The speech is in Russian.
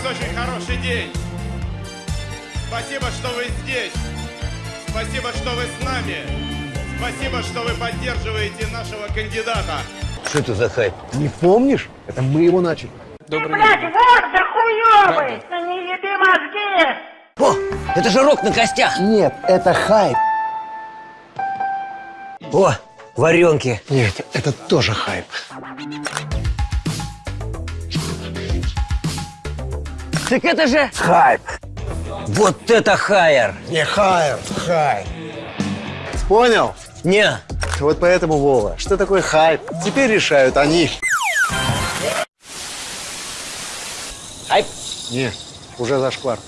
очень хороший день. Спасибо, что вы здесь. Спасибо, что вы с нами. Спасибо, что вы поддерживаете нашего кандидата. Что это за хайп? Не помнишь? Это мы его начали. Блядь, вот да хуёвый! Да не еби мозги! О, это же рок на костях. Нет, это хайп. О, варенки. Нет, это тоже хайп. Так это же... Хайп. Вот это хайер. Не хайп, хайп. Понял? Не, Вот поэтому, Вова, что такое хайп? Теперь решают они. хайп. Не, уже зашквар.